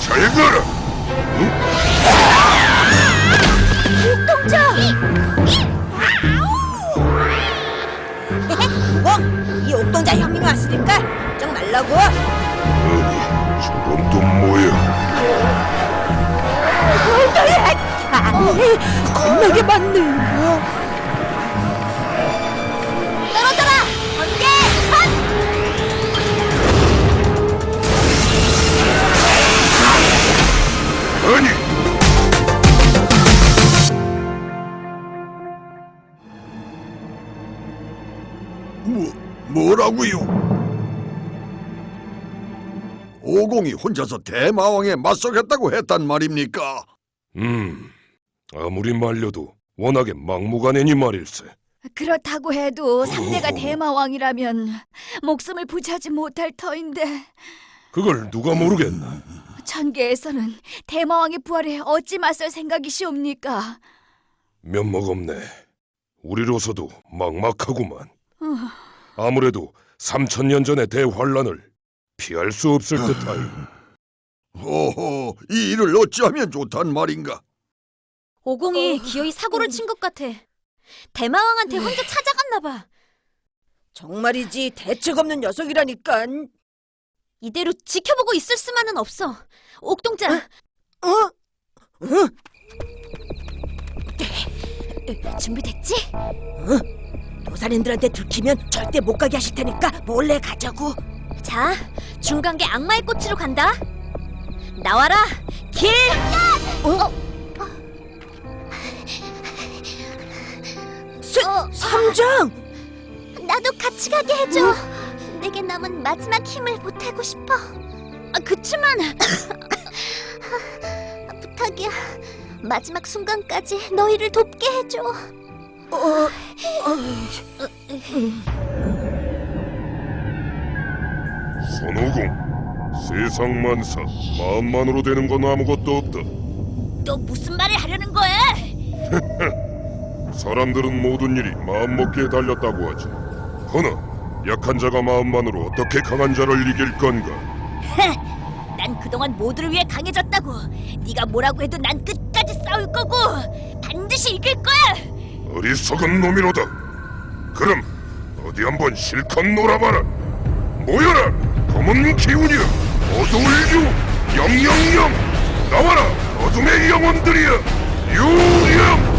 잘 가라! 옥동자! 어? 이 옥동자 형님이 왔으니까 걱정 말라고. 아니, 저건 또 뭐야? 겁나게 많네. 뭐, 뭐라고요? 오공이 혼자서 대마왕에 맞서겠다고 했단 말입니까? 음, 아무리 말려도 워낙에 막무가내니 말일세. 그렇다고 해도 상대가 대마왕이라면 목숨을 부지하지 못할 터인데 그걸 누가 모르겠나? 천계에서는 대마왕의 부활에 어찌 맞설 생각이시옵니까? 면목 없네. 우리로서도 막막하구만. 아무래도 3천 년 전의 대환란을 피할 수 없을 듯하이. 호호, 이 일을 어찌하면 좋단 말인가? 오공이 기어이 사고를 친 것 같아. 대마왕한테 혼자 찾아갔나 봐. 정말이지 대책 없는 녀석이라니까. 이대로 지켜보고 있을 수만은 없어. 옥동자, 어? 어? 준비됐지? 도사님들한테 들키면 절대 못 가게 하실 테니까 몰래 가자고. 자, 중간계 악마의 꽃으로 간다. 나와라, 길! 어? 세, 어. 삼장! 나도 같이 가게 해줘. 내게 남은 마지막 힘을 보태고 싶어. 아, 그치만 부탁이야. 마지막 순간까지 너희를 돕게 해줘. 어, 손오공, 세상 만사, 마음만으로 되는 건 아무것도 없다. 너 무슨 말을 하려는 거야? 사람들은 모든 일이 마음먹기에 달렸다고 하지. 허나 약한 자가 마음만으로 어떻게 강한 자를 이길 건가? 난 그동안 모두를 위해 강해졌다고. 네가 뭐라고 해도 난 끝까지 싸울 거고 반드시 이길 거야. 어리석은 놈이로다. 그럼 어디 한번 실컷 놀아봐라. 모여라, 검은 기운이여, 어두울 유, 영영영, 나와라, 어둠의 영혼들이여, 유영.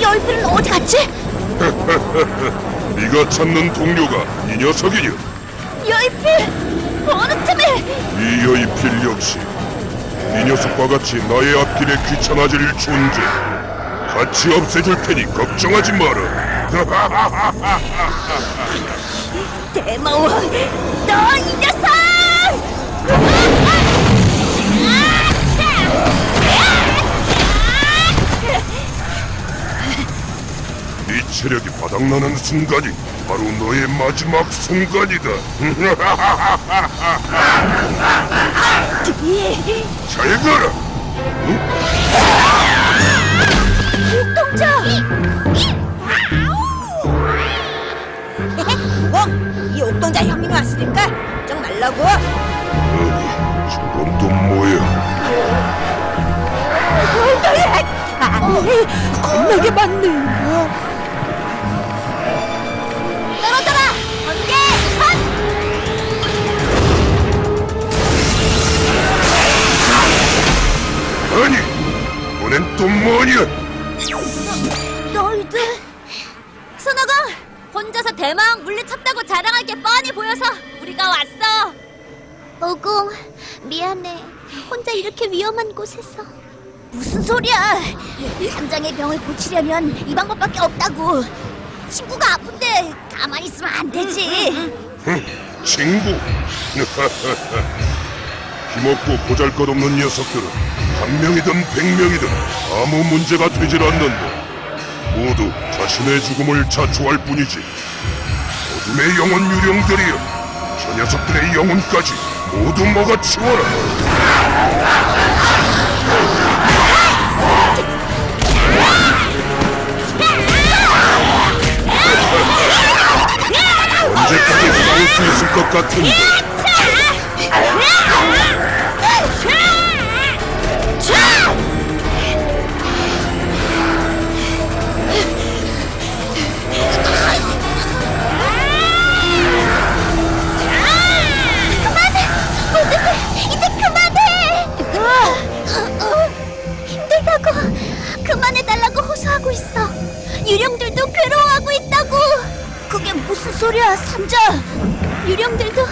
여인들은 어디 갔지? 네가 찾는 동료가 이 녀석이냐? 여인필 어느 틈에? 이 여인필 역시 이 녀석과 같이 나의 앞길에 귀찮아질 존재. 같이 없애줄 테니 걱정하지 마라. 대마왕, 너 이녀 체력이 바닥나는 순간이 바로 너의 마지막 순간이다. 잘 가라. 옥동자! 어? 이 옥동자 형님이 왔으니까 걱정 말라고. 아니, 저건 또 뭐야? 겁나게 많네. 뭐냐? 너 희들 손오공 혼자서 대마왕 물리쳤다고 자랑할 게 뻔히 보여서 우리가 왔어. 오공 미안해. 혼자 이렇게 위험한 곳에서. 무슨 소리야? 삼장의 병을 고치려면 이 방법밖에 없다고. 친구가 아픈데 가만히 있으면 안 되지. 친구. 힘없고 보잘것없는 녀석들은 한 명이든 백 명이든 아무 문제가 되질 않는다. 모두 자신의 죽음을 자초할 뿐이지. 어둠의 영혼 유령들이여, 저 녀석들의 영혼까지 모두 먹어치워라. 언제까지 싸울 수 있을 것 같은데? 유령들도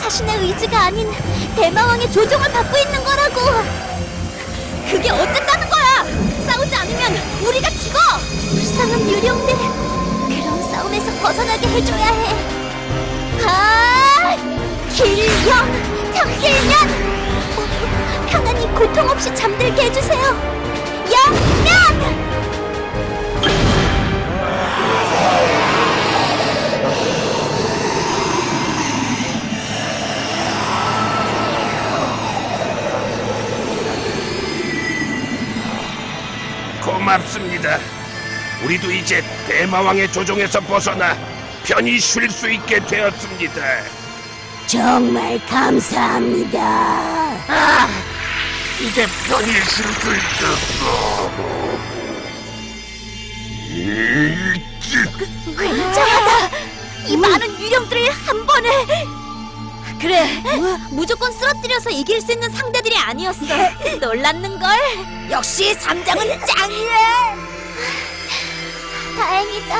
자신의 의지가 아닌 대마왕의 조종을 받고 있는 거라고. 그게 어쨌다는 거야? 싸우지 않으면 우리가 죽어! 불쌍한 유령들 그런 싸움에서 벗어나게 해줘야 해. 아, 길령, 참길년, 어, 편안히 고통 없이 잠들게 해주세요. 영 고맙습니다. 우리도 이제 대마왕의 조종에서 벗어나 편히 쉴 수 있게 되었습니다. 정말 감사합니다. 아, 이제 편히 쉴 수 있겠어. 굉장하다. 이 많은 유령들을 한 번에. 그래, 무조건 쓰러뜨려서 이길 수 있는 상대들이 아니었어. 놀랐는 걸. 역시 삼장은 짱이야. 다행이다.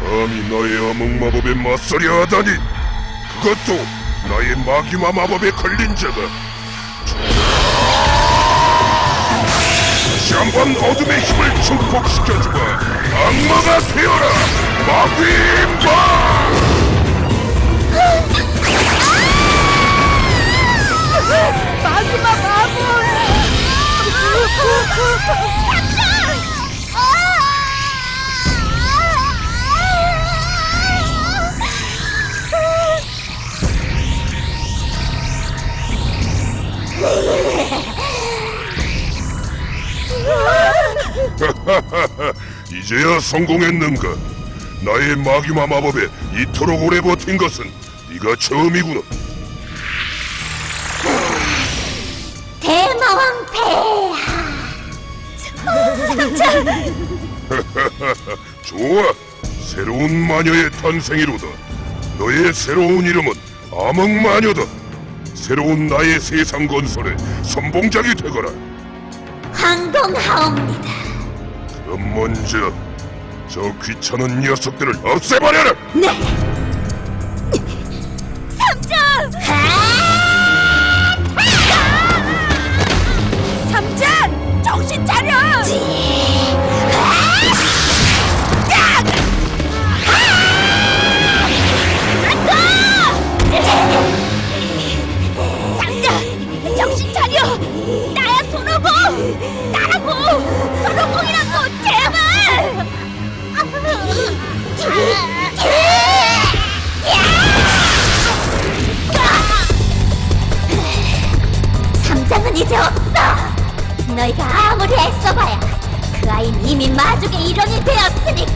감히 나의 암흑 마법에 맞서려 하다니 그것도 나의 마귀마 마법에 걸린 자가 다시 한번 어둠의 힘을 증폭시켜주마 악마가 되어라 마귀마 이제야 성공했는가? 나의 마귀마 마법에 이토록 오래 버틴 것은 네가 처음이구나. 대마왕 폐하! 좋아. 새로운 마녀의 탄생이로다. 너의 새로운 이름은 암흑마녀다 새로운 나의 세상 건설에 선봉장이 되거라 황동하옵니다. 그럼 먼저 저 귀찮은 녀석들을 없애버려라 네. 나라고! 손오공이라고! 제발! 삼장은 이제 없어. 너희가 아무리 애써봐야 그 아이는 이미 마족의 일원이 되었으니까.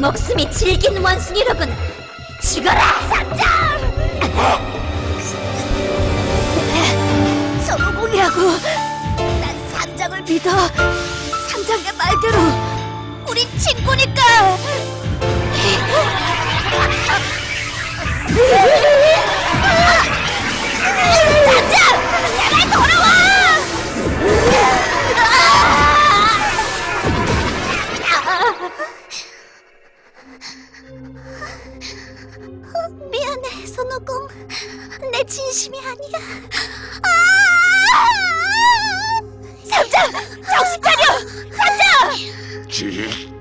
목숨이 질긴 원숭이로군. 죽어라 삼장 서로공이라고. 난 삼장을 믿어. 삼장의 말대로 우리 친구니까 내 진심이 아니야. 아! 삼장 정신 차려! 삼장! 지혜!